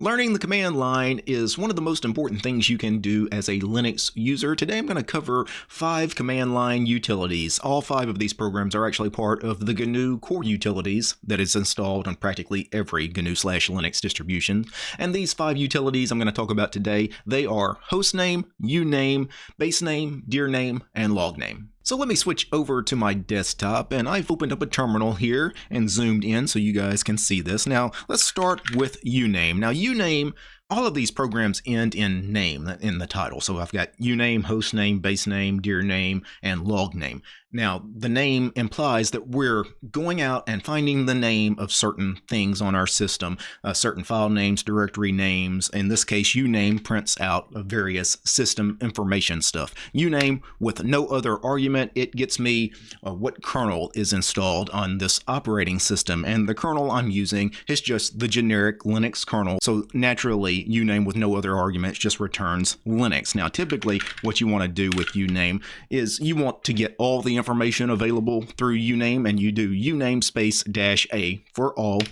Learning the command line is one of the most important things you can do as a Linux user. Today I'm going to cover five command line utilities. All five of these programs are actually part of the GNU core utilities that is installed on practically every GNU slash Linux distribution. And these five utilities I'm going to talk about today, they are hostname, uname, base name, basename, dirname, and logname. So let me switch over to my desktop and I've opened up a terminal here and zoomed in so you guys can see this. Now let's start with uname. Now uname all of these programs end in name in the title. So I've got uname, hostname, base name, dir name, and log name. Now, the name implies that we're going out and finding the name of certain things on our system, uh, certain file names, directory names. In this case, uname prints out various system information stuff. Uname with no other argument, it gets me uh, what kernel is installed on this operating system. And the kernel I'm using is just the generic Linux kernel. So naturally, uname with no other arguments just returns Linux. Now, typically what you want to do with uname is you want to get all the information available through uname and you do uname space dash a for all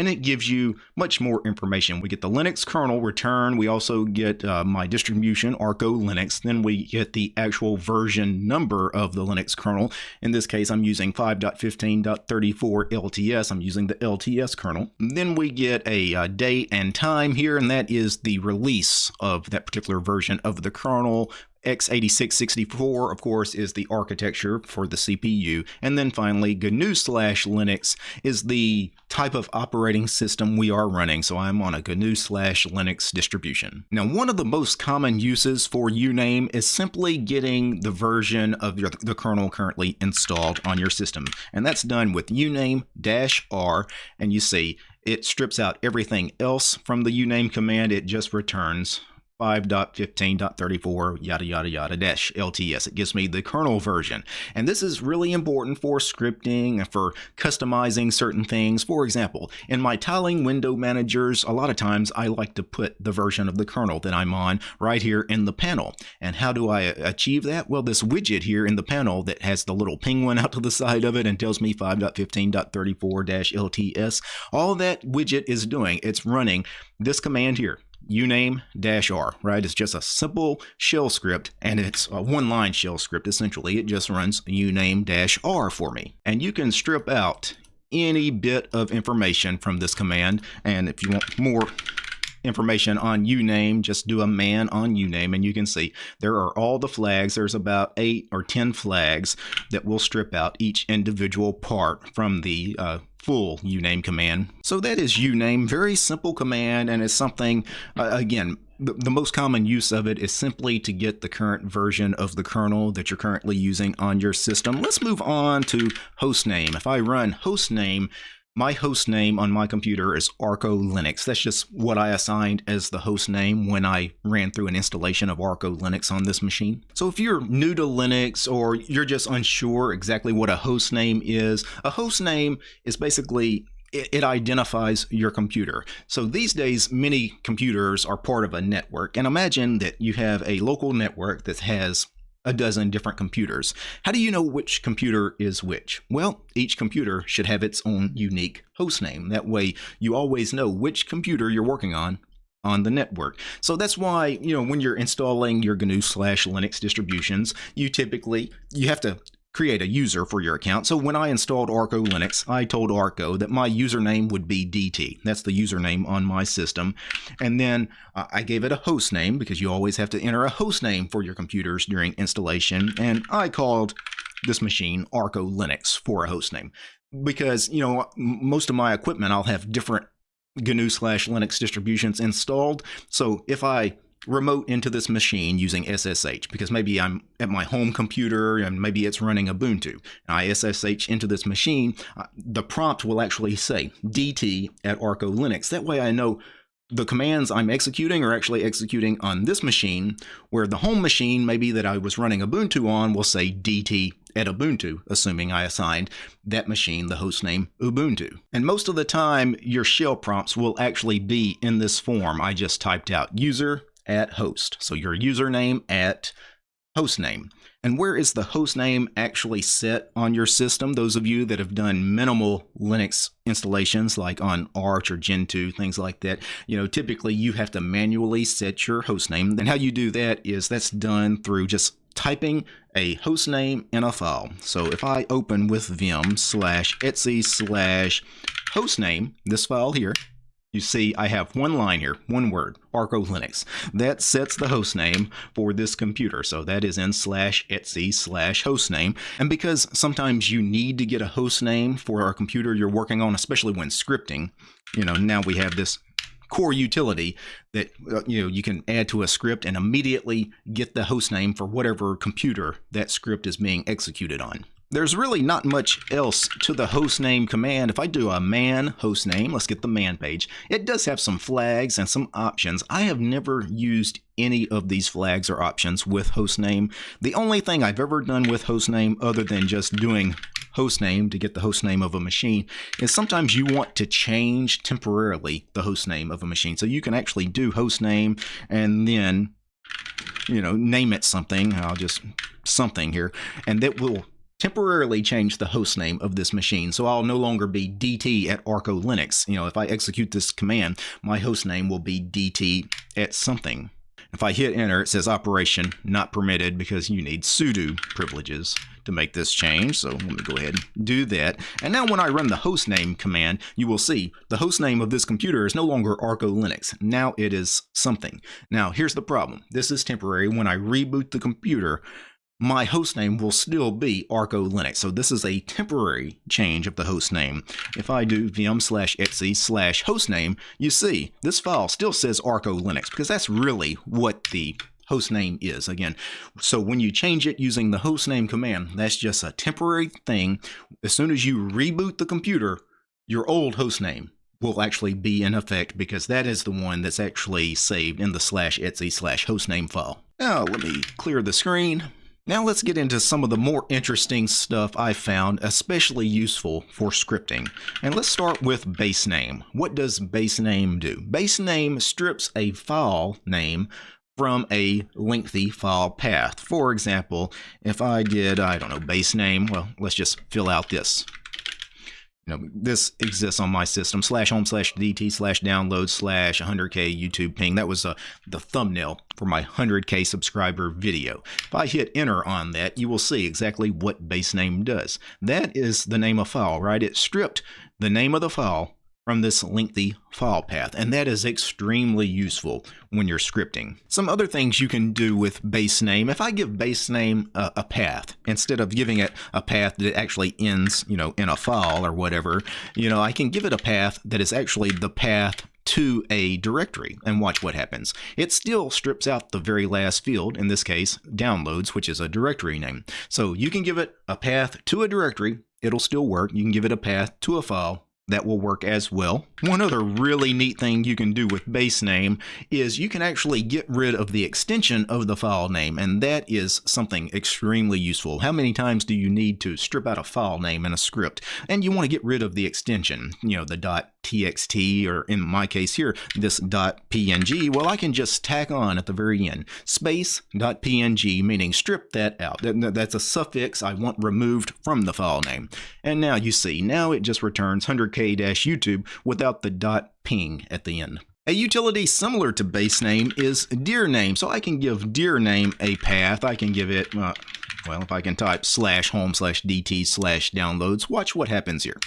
and it gives you much more information. We get the Linux kernel return. We also get uh, my distribution, Arco Linux. Then we get the actual version number of the Linux kernel. In this case, I'm using 5.15.34 LTS. I'm using the LTS kernel. Then we get a uh, date and time here, and that is the release of that particular version of the kernel x86-64, of course, is the architecture for the CPU. And then finally, GNU slash Linux is the type of operating system we are running. So I'm on a GNU slash Linux distribution. Now, one of the most common uses for uname is simply getting the version of your, the kernel currently installed on your system. And that's done with uname-r. And you see, it strips out everything else from the uname command. It just returns 5.15.34 yada yada yada dash LTS. It gives me the kernel version. And this is really important for scripting and for customizing certain things. For example, in my tiling window managers, a lot of times I like to put the version of the kernel that I'm on right here in the panel. And how do I achieve that? Well, this widget here in the panel that has the little penguin out to the side of it and tells me 5.15.34-LTS, all that widget is doing, it's running this command here uname-r, right? It's just a simple shell script, and it's a one-line shell script, essentially. It just runs uname-r for me. And you can strip out any bit of information from this command, and if you want more information on uname, just do a man on uname and you can see there are all the flags. There's about eight or 10 flags that will strip out each individual part from the uh, full uname command. So that is uname, very simple command and it's something, uh, again, the, the most common use of it is simply to get the current version of the kernel that you're currently using on your system. Let's move on to hostname. If I run hostname, my host name on my computer is Arco Linux. That's just what I assigned as the host name when I ran through an installation of Arco Linux on this machine. So if you're new to Linux or you're just unsure exactly what a host name is, a host name is basically it, identifies your computer. So these days, many computers are part of a network. And imagine that you have a local network that has a dozen different computers. How do you know which computer is which? Well, each computer should have its own unique host name. That way you always know which computer you're working on on the network. So that's why, you know, when you're installing your GNU slash Linux distributions, you typically, you have to create a user for your account. So when I installed Arco Linux, I told Arco that my username would be DT. That's the username on my system. And then uh, I gave it a host name because you always have to enter a host name for your computers during installation. And I called this machine Arco Linux for a host name because, you know, most of my equipment, I'll have different GNU slash Linux distributions installed. So if I remote into this machine using SSH because maybe I'm at my home computer and maybe it's running Ubuntu. And I SSH into this machine, uh, the prompt will actually say DT at Arco Linux. That way I know the commands I'm executing are actually executing on this machine, where the home machine, maybe that I was running Ubuntu on, will say DT at Ubuntu, assuming I assigned that machine the host name Ubuntu. And most of the time, your shell prompts will actually be in this form I just typed out, user at host. So your username at hostname. And where is the hostname actually set on your system? Those of you that have done minimal Linux installations like on Arch or Gentoo, things like that, you know, typically you have to manually set your hostname. And how you do that is that's done through just typing a hostname in a file. So if I open with vim slash etsy slash hostname, this file here, you see I have one line here, one word, Arco Linux. That sets the host name for this computer. So that is in slash etc slash hostname. And because sometimes you need to get a host name for a computer you're working on, especially when scripting, you know, now we have this core utility that uh, you know you can add to a script and immediately get the host name for whatever computer that script is being executed on. There's really not much else to the hostname command. If I do a man hostname, let's get the man page. It does have some flags and some options. I have never used any of these flags or options with hostname. The only thing I've ever done with hostname other than just doing hostname to get the hostname of a machine is sometimes you want to change temporarily the hostname of a machine. So you can actually do hostname and then you know, name it something. I'll just something here, and that will temporarily change the host name of this machine. So I'll no longer be DT at Arco Linux. You know, if I execute this command, my host name will be DT at something. If I hit enter, it says operation not permitted because you need sudo privileges to make this change. So let me go ahead and do that. And now when I run the hostname command, you will see the hostname of this computer is no longer Arco Linux. Now it is something. Now here's the problem. This is temporary. When I reboot the computer, my hostname will still be Arco Linux. So this is a temporary change of the hostname. If I do vim slash etc slash hostname, you see this file still says Arco Linux because that's really what the hostname is. Again, so when you change it using the hostname command, that's just a temporary thing. As soon as you reboot the computer, your old hostname will actually be in effect because that is the one that's actually saved in the slash etc slash hostname file. Now let me clear the screen. Now let's get into some of the more interesting stuff I found especially useful for scripting. And let's start with base name. What does base name do? Base name strips a file name from a lengthy file path. For example, if I did, I don't know, base name, well, let's just fill out this know, this exists on my system, slash home slash DT slash download slash 100K YouTube ping. That was uh, the thumbnail for my 100K subscriber video. If I hit enter on that, you will see exactly what base name does. That is the name of file, right? It stripped the name of the file from this lengthy file path, and that is extremely useful when you're scripting. Some other things you can do with base name, if I give base name a, a, path, instead of giving it a path that actually ends, you know, in a file or whatever, you know, I can give it a path that is actually the path to a directory and watch what happens. It still strips out the very last field, in this case, downloads, which is a directory name. So you can give it a path to a directory, it'll still work. You can give it a path to a file, that will work as well. One other really neat thing you can do with base name is you can actually get rid of the extension of the file name, and that is something extremely useful. How many times do you need to strip out a file name in a script? And you want to get rid of the extension, you know, the .txt, or in my case here, this .png. Well, I can just tack on at the very end, space .png, meaning strip that out. That's a suffix I want removed from the file name. And now you see, now it just returns 100k YouTube without the dot ping at the end. A utility similar to base name is dir name. So I can give dir name a path. I can give it, uh, well, if I can type slash home slash dt slash downloads, watch what happens here.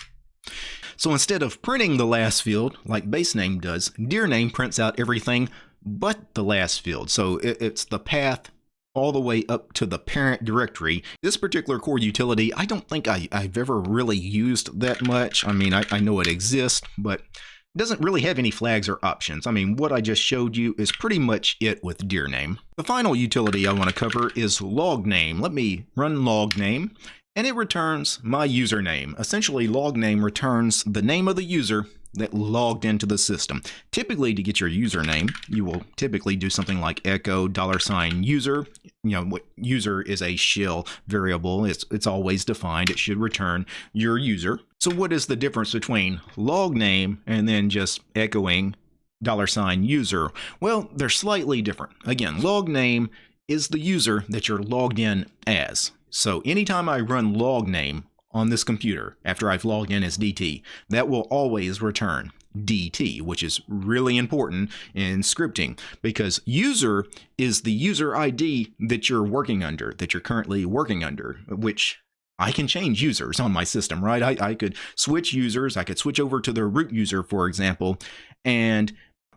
So instead of printing the last field like base name does, dir name prints out everything but the last field. So it's the path all the way up to the parent directory. This particular core utility, I don't think I, have ever really used that much. I mean, I, I know it exists, but it doesn't really have any flags or options. I mean, what I just showed you is pretty much it with dir name. The final utility I want to cover is log name. Let me run log name and it returns my username. Essentially, log name returns the name of the user that logged into the system. Typically, to get your username, you will typically do something like echo dollar sign user. You know, what user is a shell variable. It's, it's always defined. It should return your user. So what is the difference between log name and then just echoing dollar sign user? Well, they're slightly different. Again, log name is the user that you're logged in as. So anytime I run log name on this computer after I've logged in as DT, that will always return DT, which is really important in scripting because user is the user ID that you're working under, that you're currently working under, which I can change users on my system, right? I, I could switch users. I could switch over to the root user, for example, and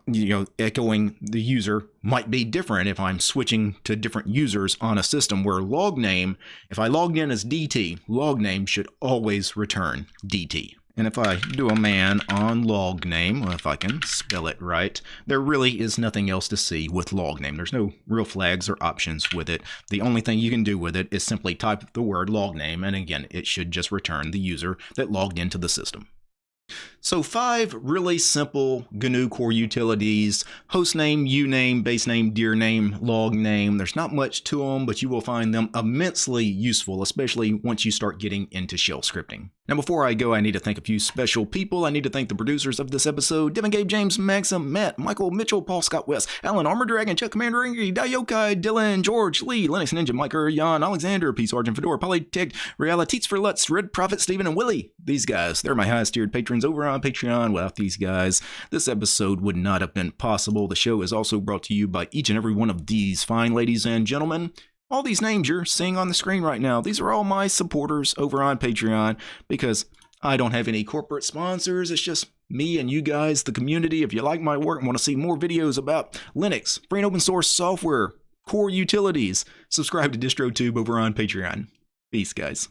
you know, echoing the user might be different if I'm switching to different users on a system where log name, if I logged in as DT, log name should always return DT. And if I do a man on log name, if I can spell it right, there really is nothing else to see with log name. There's no real flags or options with it. The only thing you can do with it is simply type the word log name, and again, it should just return the user that logged into the system. So five really simple GNU core utilities, hostname, uname, base name, dir name, log name. There's not much to them, but you will find them immensely useful, especially once you start getting into shell scripting. Now, before I go, I need to thank a few special people. I need to thank the producers of this episode, Devin Gabe, James, Maxim, Matt, Michael, Mitchell, Paul, Scott West, Alan, Armor Dragon, Chuck Commander, Ingrid, Dayokai, Dylan, George, Lee, Linux Ninja, Mike, Jan, Alexander, P. Sergeant Fedora, Polytech, Realities for Lutz, Red Prophet, Stephen, and Willie. These guys, they're my highest tiered patrons over on Patreon. Without these guys, this episode would not have been possible. The show is also brought to you by each and every one of these fine ladies and gentlemen. All these names you're seeing on the screen right now, these are all my supporters over on Patreon because I don't have any corporate sponsors. It's just me and you guys, the community. If you like my work and want to see more videos about Linux, free and open source software, core utilities, subscribe to DistroTube over on Patreon. Peace, guys.